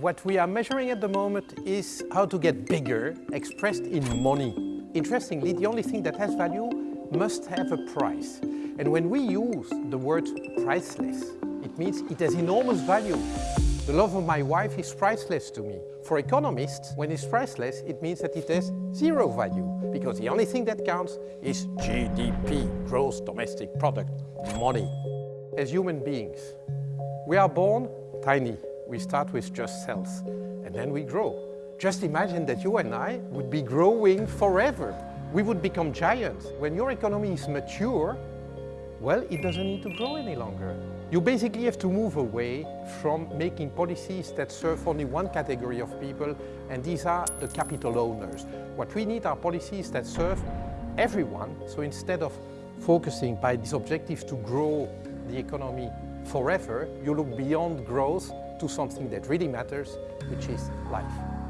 What we are measuring at the moment is how to get bigger, expressed in money. Interestingly, the only thing that has value must have a price. And when we use the word priceless, it means it has enormous value. The love of my wife is priceless to me. For economists, when it's priceless, it means that it has zero value, because the only thing that counts is GDP, gross domestic product, money. As human beings, we are born tiny. We start with just cells, and then we grow. Just imagine that you and I would be growing forever. We would become giants. When your economy is mature, well, it doesn't need to grow any longer. You basically have to move away from making policies that serve only one category of people, and these are the capital owners. What we need are policies that serve everyone, so instead of focusing by this objective to grow the economy forever, you look beyond growth to something that really matters, which is life.